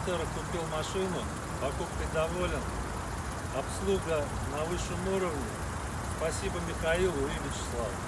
автора купил машину, покупкой доволен, обслуга на высшем уровне. Спасибо Михаилу и Вячеславу.